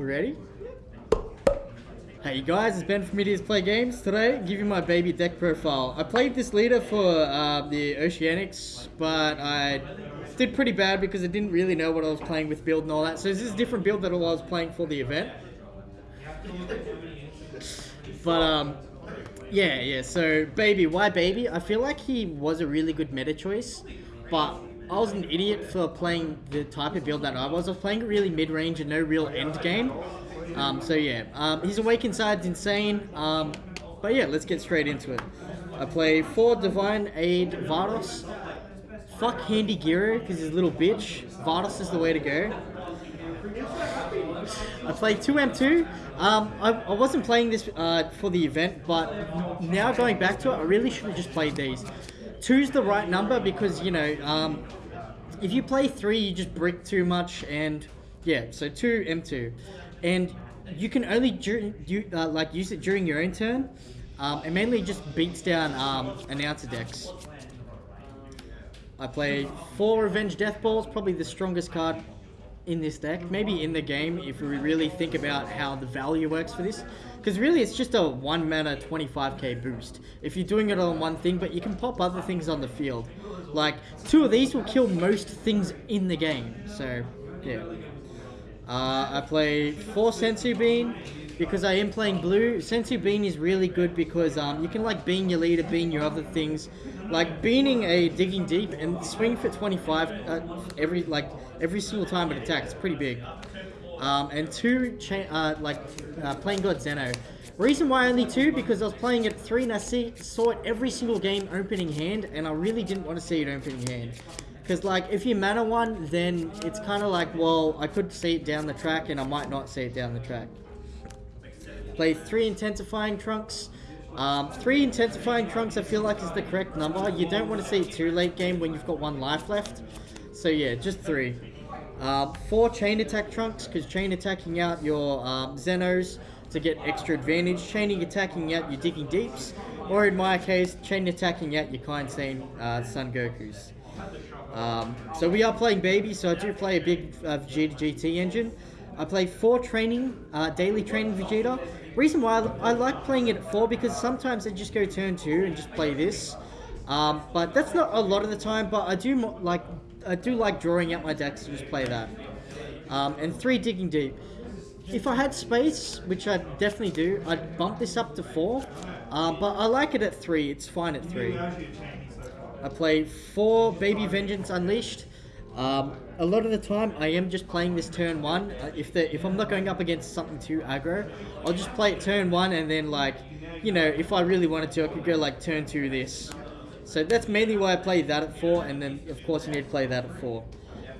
We ready? Hey guys, it's Ben from Idiots Play Games. Today, give you my baby deck profile. I played this leader for uh, the Oceanics, but I did pretty bad because I didn't really know what I was playing with build and all that. So this is a different build than what I was playing for the event. But um, yeah, yeah. So baby, why baby? I feel like he was a really good meta choice, but I was an idiot for playing the type of build that I was. I was playing really mid-range and no real end game. Um, so yeah, um, his Awakened side's insane. Um, but yeah, let's get straight into it. I play four Divine Aid Vados. Fuck Handy Giro because he's a little bitch. Vados is the way to go. I play 2M2. Um, I, I wasn't playing this uh, for the event, but now going back to it, I really should have just played these. Two's the right number because, you know, um, if you play three, you just brick too much, and yeah, so two M2, and you can only do, uh, like use it during your own turn. Um, it mainly just beats down um, announcer decks. I play four Revenge Death Balls, probably the strongest card in this deck. Maybe in the game if we really think about how the value works for this. Because really it's just a 1 mana 25k boost. If you're doing it on one thing, but you can pop other things on the field. Like, two of these will kill most things in the game. So, yeah. Uh, I play 4 Senzu Bean because I am playing blue. Senzu Bean is really good because um, you can like bean your leader, bean your other things. Like beaning a digging deep and swing for 25 uh, every like every single time it attacks. It's Pretty big. Um, and two, uh, like uh, playing God Zeno. Reason why only two, because I was playing at three and I see, saw it every single game opening hand, and I really didn't want to see it opening hand. Because, like, if you mana one, then it's kind of like, well, I could see it down the track, and I might not see it down the track. Play three intensifying trunks. Um, three intensifying trunks I feel like is the correct number. You don't want to see it too late game when you've got one life left. So yeah, just three. Uh, four chain attack trunks, because chain attacking out your um, Zenos to get extra advantage, chaining attacking out your Digging Deeps, or in my case, chain attacking out your Kind Saiyan uh, Son Gokus. Um, so we are playing Baby, so I do play a big uh, Vegeta GT engine. I play four training, uh, daily training Vegeta. Reason why I, I like playing it at four because sometimes I just go turn two and just play this. Um, but that's not a lot of the time, but I do like I do like drawing out my decks to just play that. Um, and three digging deep. If I had space, which I definitely do, I'd bump this up to four. Uh, but I like it at three. It's fine at three. I play four Baby Vengeance Unleashed. Um, a lot of the time, I am just playing this turn one. Uh, if the if I'm not going up against something too aggro, I'll just play it turn one, and then like, you know, if I really wanted to, I could go like turn two this. So that's mainly why I play that at 4, and then of course you need to play that at 4.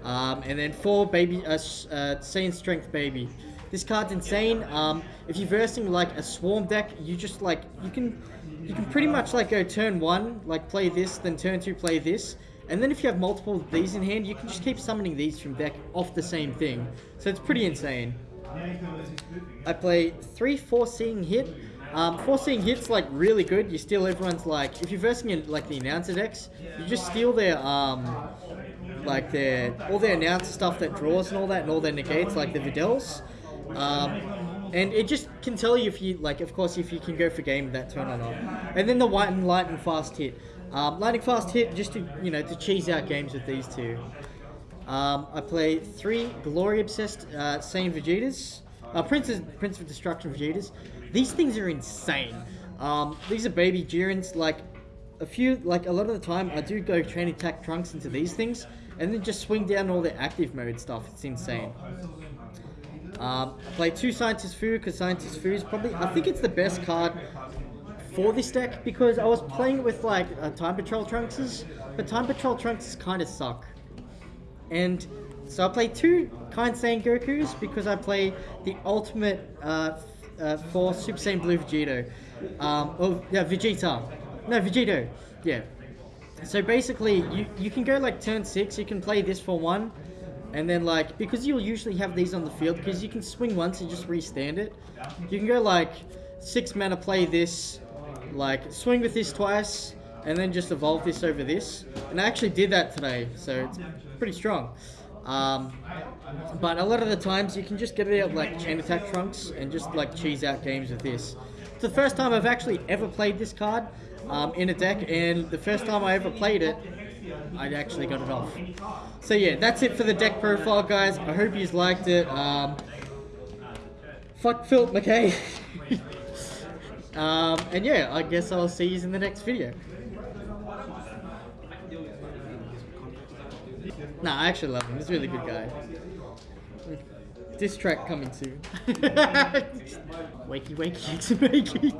Um, and then 4, Baby, uh, uh, Saiyan Strength Baby. This card's insane. Um, if you're versing like a Swarm deck, you just like, you can you can pretty much like go turn 1, like play this, then turn 2, play this. And then if you have multiple of these in hand, you can just keep summoning these from deck off the same thing. So it's pretty insane. I play 3 4 Seeing Hit. Um, forcing hits like really good. You steal everyone's like if you're versing in like the announcer decks, you just steal their um like their all their announcer stuff that draws and all that and all their negates like the Videls. Um, and it just can tell you if you like of course if you can go for game that turn or not. And then the white and light and fast hit. Um, lightning fast hit just to you know to cheese out games with these two. Um, I play three glory obsessed uh, Vegetas. Uh, Prince, Prince of Destruction Vegetas. These things are insane. Um, these are baby Jirans. Like a few, like a lot of the time, I do go train attack trunks into these things, and then just swing down all the active mode stuff. It's insane. Um, play two Scientist Fu because Scientist Fu is probably, I think it's the best card for this deck because I was playing it with like uh, Time Patrol Trunkses, but Time Patrol Trunkses kind of suck. And so I play two Kind Saiyan Gokus because I play the ultimate uh, uh, for Super Saiyan Blue Vegeta. Um, oh, yeah, Vegeta. No, Vegito. Yeah. So basically, you, you can go like turn 6, you can play this for 1, and then like, because you'll usually have these on the field, because you can swing once and just restand it, you can go like 6 mana play this, like swing with this twice, and then just evolve this over this. And I actually did that today, so it's pretty strong. Um, but a lot of the times you can just get it out like chain attack trunks and just like cheese out games with this. It's the first time I've actually ever played this card um, in a deck, and the first time I ever played it, I actually got it off. So yeah, that's it for the deck profile, guys. I hope you liked it. Um, fuck Phil McKay. um, and yeah, I guess I'll see you in the next video. Nah, I actually love him. He's a really good guy. This track coming soon. wakey wakey, it's wakey.